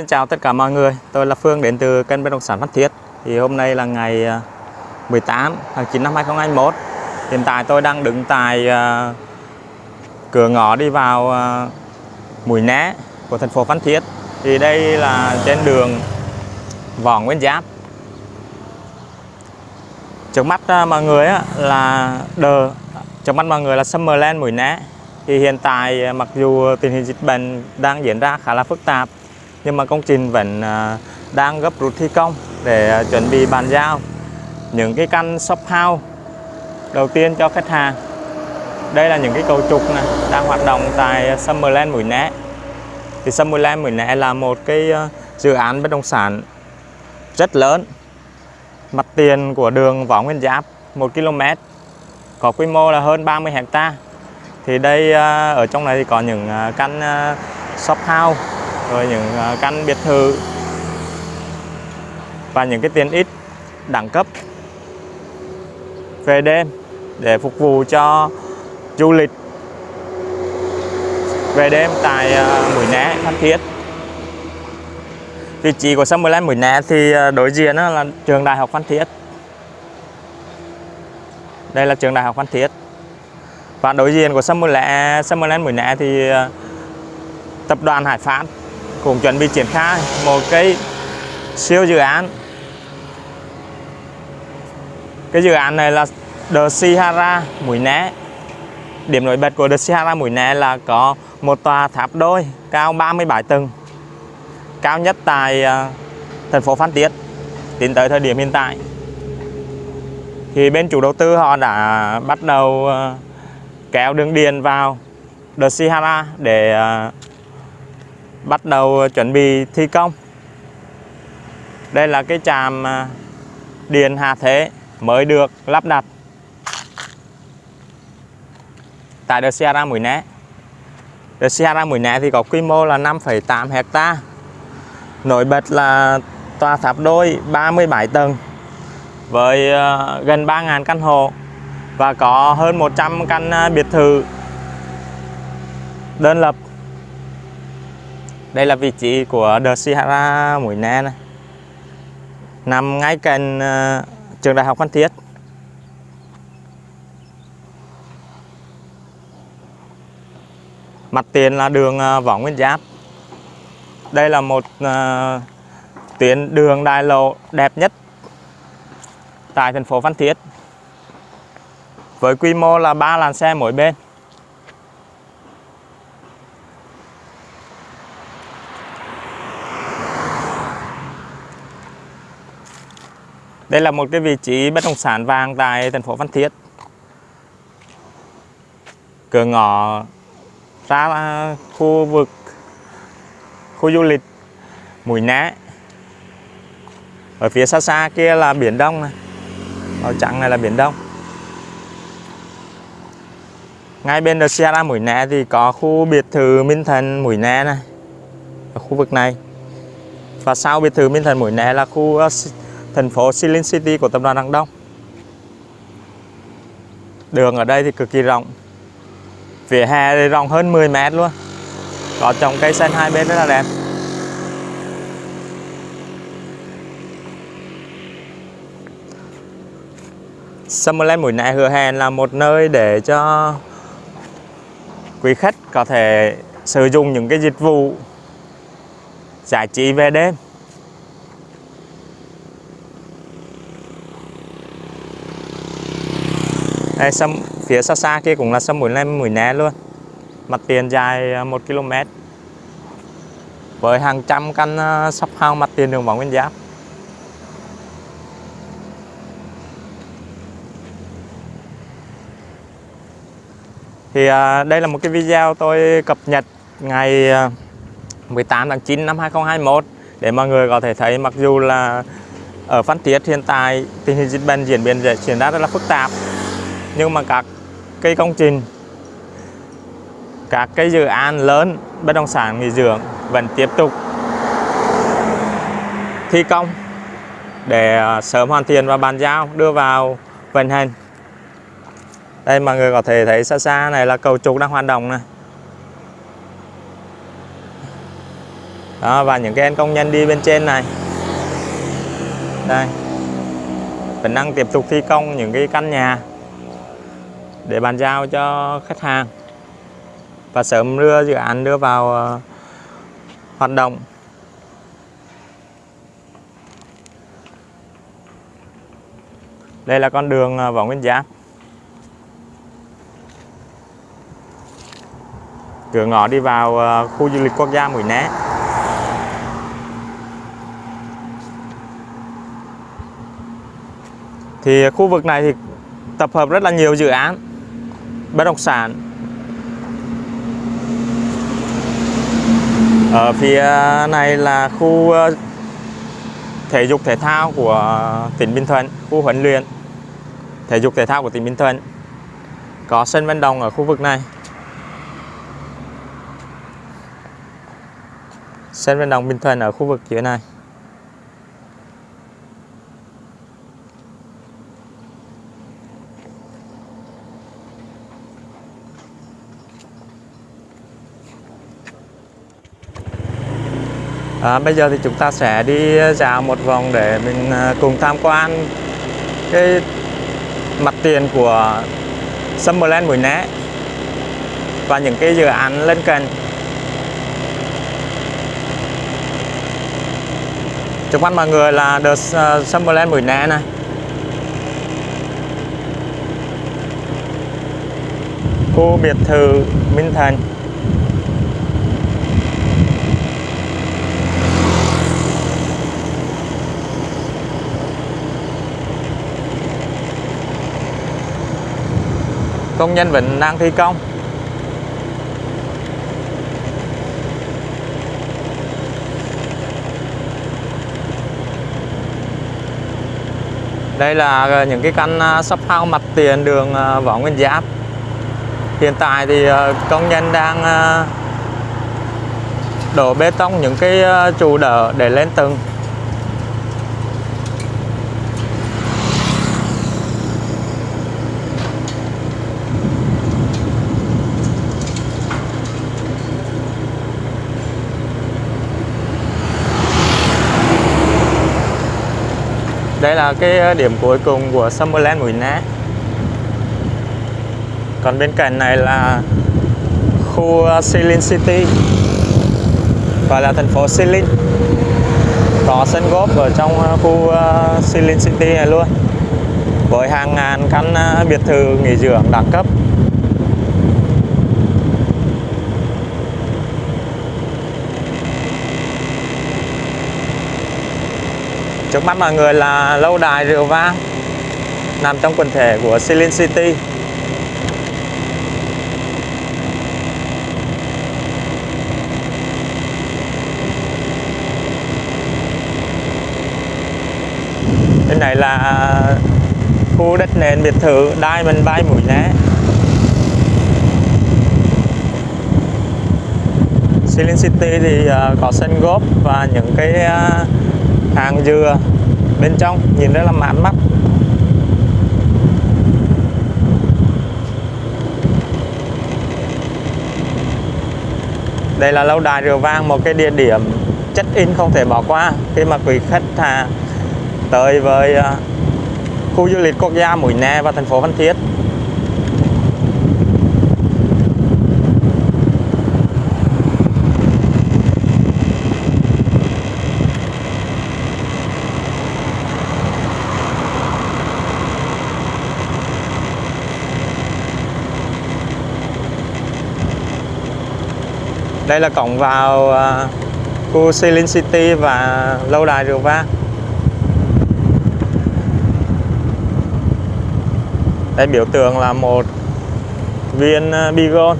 Xin chào tất cả mọi người, tôi là Phương đến từ kênh bất động sản Phan Thiết. Thì hôm nay là ngày à, 18 tháng 9 năm 2021. Hiện tại tôi đang đứng tại uh, cửa ngõ đi vào uh, Mũi Né của thành phố Phan Thiết. Thì đây là trên đường Võ Nguyên Giáp. Trước mắt uh, mọi người là đờ, trước mắt mọi người là Summerland Mũi Né. Thì hiện tại mặc dù tình hình dịch bệnh đang diễn ra khá là phức tạp nhưng mà công trình vẫn à, đang gấp rút thi công để à, chuẩn bị bàn giao những cái căn shop house đầu tiên cho khách hàng. Đây là những cái cầu trục này đang hoạt động tại Summerland Mũi Né. Thì Summerland Mũi Né là một cái à, dự án bất động sản rất lớn. Mặt tiền của đường Võ Nguyên Giáp 1 km có quy mô là hơn 30 hecta thì đây ở trong này thì có những căn shop house rồi những à, căn biệt thự và những cái tiện ích đẳng cấp về đêm để phục vụ cho du lịch về đêm tại à, Mũi Né, Phan Thiết. Vị trí của Summerland Mũi Né thì à, đối diện là trường Đại học Phan Thiết. Đây là trường Đại học Phan Thiết. Và đối diện của Summerland, Summerland Mũi Né thì tập đoàn Hải Phát cũng chuẩn bị triển khai một cái siêu dự án. Cái dự án này là The Sihara Mũi Né. Điểm nổi bật của The Sihara Mũi Né là có một tòa tháp đôi cao 37 tầng cao nhất tại uh, thành phố Phan Thiết tính tới thời điểm hiện tại. Thì bên chủ đầu tư họ đã bắt đầu uh, kéo đường điện vào The Sihara để uh, bắt đầu chuẩn bị thi công. Đây là cái tràm à, điện hạ thế mới được lắp đặt tại đợt Sierra Mũi Né. Đợt Sierra Mũi Né thì có quy mô là 5,8 hecta nổi bật là tòa tháp đôi 37 tầng với à, gần 3.000 căn hộ và có hơn 100 căn à, biệt thự đơn lập đây là vị trí của The Sierra Mũi Né này. Nằm ngay cạnh uh, trường đại học Phan Thiết. Mặt tiền là đường uh, Võ Nguyên Giáp. Đây là một uh, tuyến đường đại lộ đẹp nhất tại thành phố Phan Thiết. Với quy mô là 3 làn xe mỗi bên. Đây là một cái vị trí bất động sản vàng tại thành phố Phan Thiết. Cửa ngõ ra khu vực, khu du lịch Mũi Né. Ở phía xa xa kia là biển Đông này. Màu trắng này là biển Đông. Ngay bên đợt Sierra Mũi Né thì có khu biệt thự Minh Thần Mũi Né này. Ở khu vực này. Và sau biệt thự Minh Thần Mũi Né là khu ờ, thành phố Silin City của tập đoàn Đăng Đông. Đường ở đây thì cực kỳ rộng. Vỉa hè thì rộng hơn 10 mét luôn. Có trồng cây xanh hai bên rất là đẹp. Summerland Mũi Né Hứa Hẹn là một nơi để cho quý khách có thể sử dụng những cái dịch vụ giải trí về đêm Đây, sâm phía xa xa kia cũng là sâm mũi lem mũi né luôn. Mặt tiền dài ờ, 1 km. Với hàng trăm căn ờ, sắp shop house mặt tiền đường Võ Nguyên Giáp. Thì à, đây là một cái video tôi cập nhật ngày 18 tháng 9 năm 2021 để mọi người có thể thấy mặc dù là ở Phan Thiết hiện tại tình hình dịch bệnh diễn biến diễn ra rất là phức tạp nhưng mà các cái công trình các cái dự án lớn bất động sản nghỉ dưỡng vẫn tiếp tục thi công để à, sớm hoàn thiện và bàn giao đưa vào vận hành. Đây mọi người có thể thấy xa xa này là cầu trục đang hoạt động này đó, và những cái anh công nhân đi bên trên này. Đây. Vẫn đang tiếp tục thi công những cái căn nhà để bàn giao cho khách hàng. Và sớm đưa dự án đưa vào ờ, hoạt động. Đây là con đường ờ, Võ Nguyên Giáp. Cửa ngõ đi vào ờ, khu du lịch quốc gia Mũi Né. Thì khu vực này thì tập hợp rất là nhiều dự án bất động sản. Ở phía này là khu ờ, thể dục thể thao của tỉnh Bình Thuận, khu huấn luyện thể dục thể thao của tỉnh Bình Thuận. Có sân vận động ở khu vực này. Sân vận động Bình Thuận ở khu vực phía này. À, bây giờ thì chúng ta sẽ đi dạo một vòng để mình à, cùng tham quan cái mặt tiền của Summerland Mũi Né và những cái dự án lân cận. Trước mắt mọi người là The à, Summerland Mũi Né này. Khu biệt thự Minh Thành. Công nhân vẫn đang thi công. Đây là ờ, những cái căn ờ, sắp shop house mặt tiền đường ờ, Võ Nguyên Giáp. Hiện tại thì công nhân đang đổ bê tông những cái trụ đỡ để lên tầng. Đây là cái ờ, điểm cuối cùng của Summerland Mũi Né còn bên cạnh này là khu ờ, Silin City. Và là thành phố Silin. Có sân golf ở trong ờ, khu Silin City này luôn. Với hàng ngàn căn biệt thự nghỉ dưỡng đẳng cấp. Trước mắt mọi người là lâu đài rượu vang, nằm trong quần thể của Celine City. Bên này là khu đất nền biệt thự Diamond Bay Mũi Né. Celine City thì ờ, có sân golf và những cái ờ, hàng dừa bên trong nhìn rất là mãn mắt. Đây là lâu đài rượu vang một cái địa điểm check in không thể bỏ qua. Khi mà quý khách à tới với à, khu du lịch quốc gia Mũi Né và thành phố Phan Thiết đây là cổng vào à, khu Celine City và lâu đài rượu vang đây, biểu tượng là một viên à, Bigon